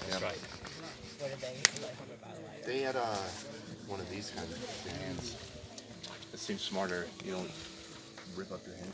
That's Yeah. right. What did they like from They had uh, one of these kind of hands. It seems smarter. You don't rip up your hand.